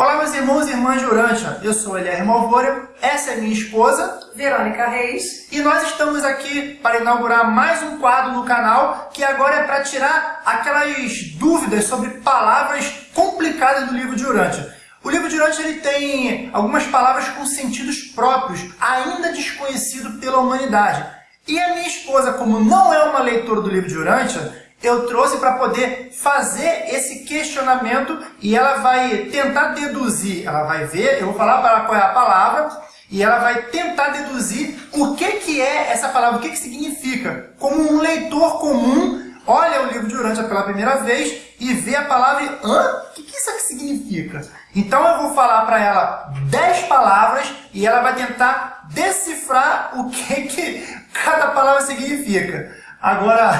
Olá, meus irmãos e irmãs de Urântia. Eu sou Elier Malvora, essa é minha esposa, Verônica Reis. e nós estamos aqui para inaugurar mais um quadro no canal, que agora é para tirar aquelas dúvidas sobre palavras complicadas do livro de Urântia. O livro de Urântia ele tem algumas palavras com sentidos próprios, ainda desconhecido pela humanidade. E a minha esposa, como não é uma leitora do livro de Urântia, eu trouxe para poder fazer esse questionamento e ela vai tentar deduzir, ela vai ver, eu vou falar para ela qual é a palavra e ela vai tentar deduzir o que, que é essa palavra, o que, que significa. Como um leitor comum olha o livro de Urântia pela primeira vez e vê a palavra e, hã? O que, que isso aqui significa? Então eu vou falar para ela 10 palavras e ela vai tentar decifrar o que, que cada palavra significa. Agora...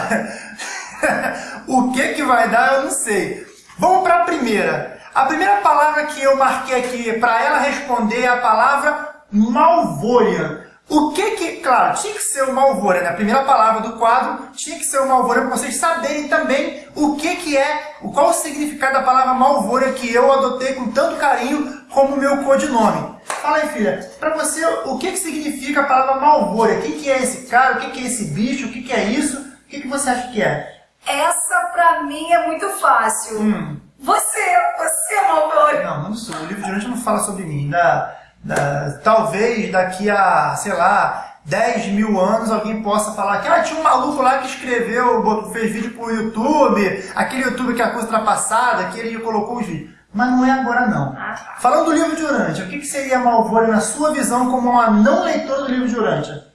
o que, que vai dar, eu não sei. Vamos para a primeira. A primeira palavra que eu marquei aqui para ela responder é a palavra Malvória. O que que, claro, tinha que ser o Malvória, né? A primeira palavra do quadro tinha que ser o Malvória para vocês saberem também o que que é, qual o significado da palavra Malvória que eu adotei com tanto carinho como meu codinome. Fala aí, filha, para você, o que que significa a palavra Malvória? Quem que é esse cara? O que que é esse bicho? O que que é isso? O que que você acha que é? Essa pra mim é muito fácil. Hum. Você, você é malvado. Não, não sou. O livro de hoje não fala sobre mim. Da, da, talvez daqui a, sei lá, 10 mil anos alguém possa falar que ah, tinha um maluco lá que escreveu, fez vídeo pro YouTube, aquele YouTube que é a coisa ultrapassada, que ele colocou os vídeos. Mas não é agora não. Ah, tá. Falando do livro de Urântia, o que, que seria Malvória na sua visão como uma não leitora do livro de Urântia?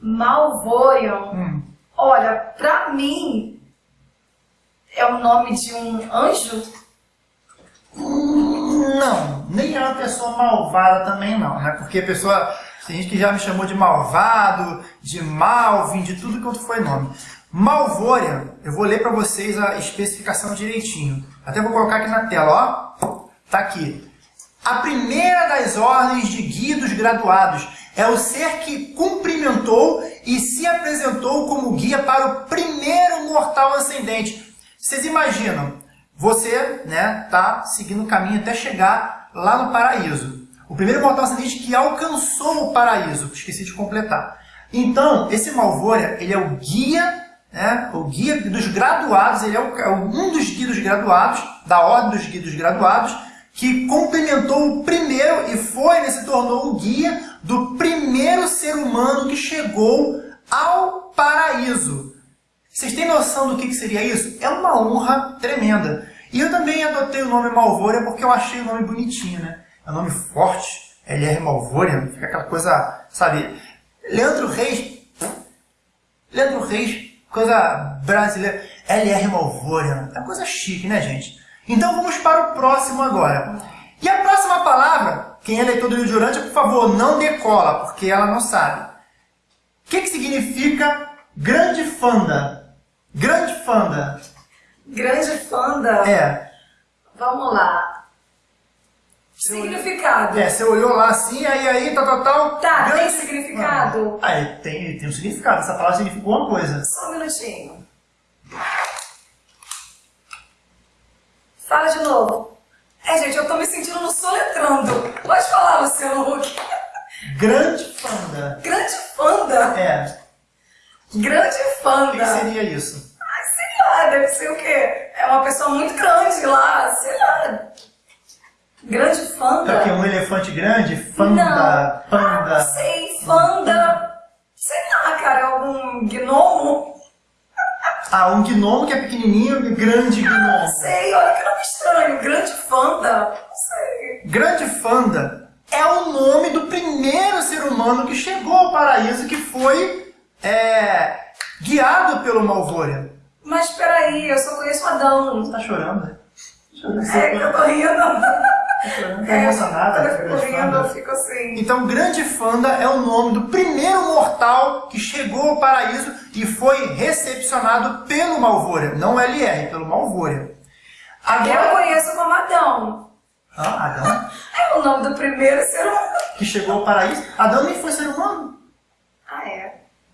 Malvorion. Hum. Olha, pra mim é o nome de um anjo? Não, nem é uma pessoa malvada também não, né? Porque a pessoa, tem gente que já me chamou de malvado, de Malvin, de tudo quanto foi nome. Malvória, eu vou ler para vocês a especificação direitinho. Até vou colocar aqui na tela, ó. Tá aqui. A primeira das ordens de guia dos graduados é o ser que cumprimentou e se apresentou como guia para o primeiro mortal ascendente. Vocês imaginam, você né, tá seguindo o caminho até chegar lá no paraíso. O primeiro mortal ascendente que alcançou o paraíso, esqueci de completar. Então, esse Malvória, ele é o guia, né, o guia dos graduados, ele é, é um dos guias dos graduados, da ordem dos guias dos graduados, que complementou o primeiro e foi, né, se tornou o guia do primeiro ser humano que chegou ao paraíso. Vocês têm noção do que, seria isso? É uma honra tremenda. E eu também adotei o nome Malvória porque eu achei o nome bonitinho, né? É um nome forte, LR Malvória, fica aquela coisa, sabe? Leandro Reis, Leandro Reis, coisa brasileira, LR Malvória, é uma coisa chique, né, gente? Então vamos para o próximo agora. E a próxima palavra, quem é leitor do Rio de Urântia, por favor, não decola, porque ela não sabe. O que, que significa grande fanda? Grande fanda. Grande fanda. É. Vamos lá. Significado. É, você olhou lá assim, aí, aí, tal, tal, tal. Tá, grande... tem significado? Ah, é, tem, tem um significado. Essa palavra significa uma coisa. Só um minutinho. Fala de novo. É, gente, eu tô me sentindo no soletrando. Pode falar, Luciano Huck. Grande fanda. Grande fanda. É. Grande O que fanda. seria isso? Deve ser o quê? É uma pessoa muito grande lá, sei lá. Grande fanda. É o quê? Um elefante grande? Fanda, Não. Ah, panda. sei, fanda. Sei lá, cara, algum gnomo. Ah, um gnomo que é pequenininho e grande Não gnomo. sei, olha que nome estranho. Grande fanda. Não sei. Grande fanda é o nome do primeiro ser humano que chegou ao paraíso, que foi é, guiado pelo Malvória. Mas peraí, eu só conheço Adão. Você tá chorando, né? Chorando. É que eu tô rindo. Tá emocionada. Né, eu fico eu assim. Então, Grande Fanda é o nome do primeiro mortal que chegou ao paraíso e foi recepcionado pelo Malvória. Não LR, pelo Malvória. Eu Agora... conheço como Adão. Ah, Adão, É o nome do primeiro ser humano. que chegou ao paraíso. Adão nem foi ser humano.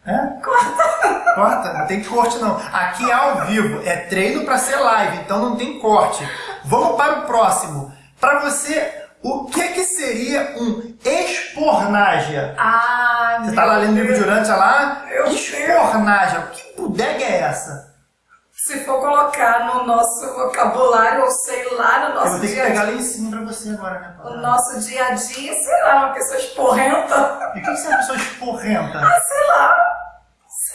É? Corta. Corta, não tem corte não. Aqui é ao vivo, é treino para ser live, então não tem corte. Vamos para o próximo. Para você, O que que seria um espornágia? Ah, Você tá lá lendo o livro de Urântia lá? Meu Espornágia. Que bodega é essa? Se for colocar no nosso vocabulário, ou sei lá, no Eu nosso vou ter que dia pegar dia, lá em cima pra você agora, né? o nosso dia a dia, sei lá, uma pessoa esporrenta. E o que que é uma pessoa esporrenta? Ah, sei lá.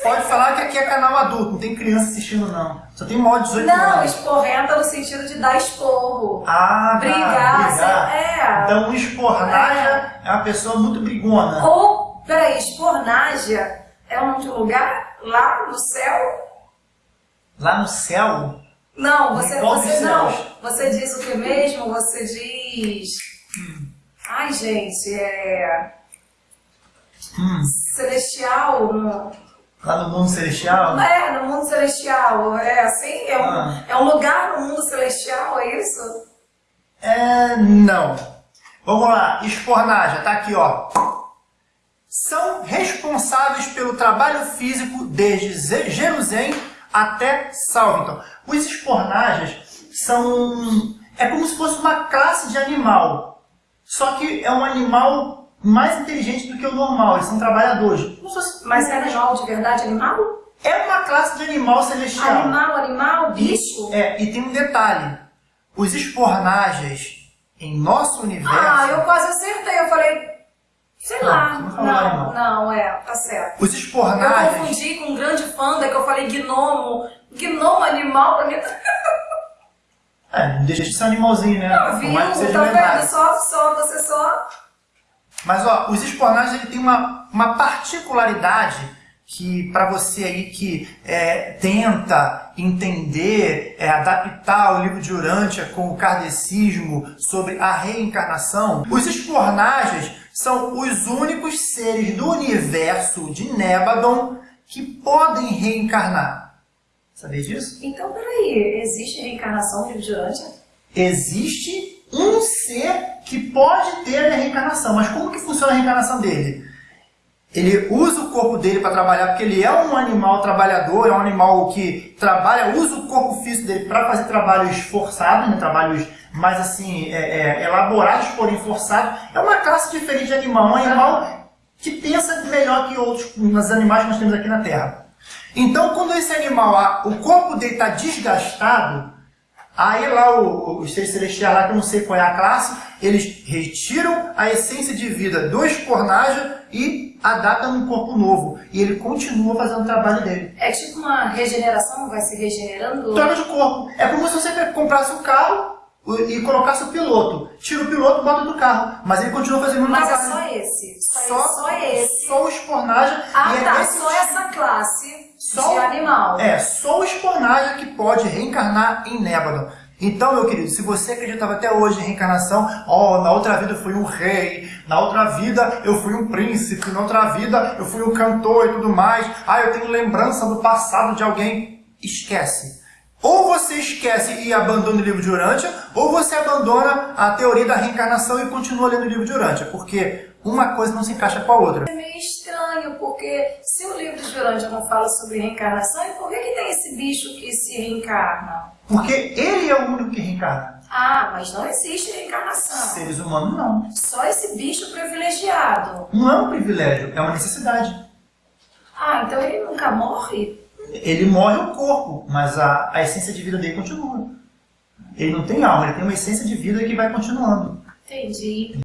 Pode falar que aqui é canal adulto, não tem criança assistindo não. Só tem maior de 18 Não, anos. esporrenta no sentido de dar esporro. Ah, tá, Brigar, brigar. é. Então, espornaja é. uma pessoa muito brigona. Ou, peraí, espornágia é um lugar lá no céu? Lá no céu, Não, você, você não. céus? Você diz o que mesmo? Você diz. Ai, gente, é. hum, Celestial. No... lá no mundo celestial, É, no mundo celestial. É assim? É um, Ah. é um lugar no mundo celestial, é isso? É, não. Vamos lá, espornaja, tá aqui, ó. São responsáveis pelo trabalho físico desde Jerusalém até Salvington. Os espornajas são... é como se fosse uma classe de animal. Só que é um animal mais inteligente do que o normal. Eles são trabalhadores. Fosse- Mas é animal de verdade, animal? É uma classe de animal celestial. Animal, animal, bicho? É, e tem um detalhe. Os espornajas em nosso universo... Ah, eu quase acertei. Eu falei, sei Não, lá. não Não, não, é, tá certo. Os Eu espornajas... confundi com um grande panda que eu falei gnomo. Gnomo animal pra mim. tá- É, não deixa de ser animalzinho, né? Não, viu? Tá vendo? Só, só, você só. Mas ó, os espornagens ele tem uma, uma particularidade que para você aí que é, tenta entender, é, adaptar o livro de Urântia com o kardecismo sobre a reencarnação, os espornagens são os únicos seres do universo de Nébadon que podem reencarnar. Sabia disso? Então, peraí, existe reencarnação de Vigilante? existe um ser que pode ter a reencarnação. Mas como que funciona a reencarnação dele? Ele usa o corpo dele para trabalhar, porque ele é um animal trabalhador, é um animal que trabalha, usa o corpo físico dele para fazer trabalhos forçados, né? trabalhos mais assim, é, é, elaborados, porém forçados. É uma classe diferente de animal, um animal que pensa melhor que outros nos animais que nós temos aqui na Terra. Então, quando esse animal, o corpo dele está desgastado, Aí lá o- os seres celestiais lá, que eu não sei qual é a classe, eles retiram a essência de vida do espornaja e adaptam num corpo novo. E ele continua fazendo o trabalho dele. É tipo uma regeneração, vai se regenerando? Troca de corpo. É como se você comprasse um carro e colocasse o piloto. Tira o piloto e bota do carro. Mas ele continua fazendo o mesmo Mas é só esse. Só, Só, só esse. Só o espornaja. Ah, e é tá. nesse Só tipo- essa classe Só- de animal. É, só o espornaja que pode reencarnar em Nébadon. Então, meu querido, se você acreditava até hoje em reencarnação, ó, na outra vida eu fui um rei, na outra vida eu fui um príncipe, na outra vida eu fui um cantor e tudo mais, ah, eu tenho lembrança do passado de alguém, esquece. Ou você esquece e abandona o livro de Urântia, ou você abandona a teoria da reencarnação e continua lendo o livro de Urântia, porque uma coisa não se encaixa com a outra. É meio estranho, porque se o livro de Jurândia não fala sobre reencarnação, e por que, que tem esse bicho que se reencarna? Porque ele é o único que reencarna. Ah, mas não existe reencarnação. Seres humanos não. Só esse bicho privilegiado. Não é um privilégio, é uma necessidade. Ah, então ele nunca morre? Ele morre o corpo, mas a, a essência de vida dele continua. Ele não tem alma, ele tem uma essência de vida que vai continuando. Entendi.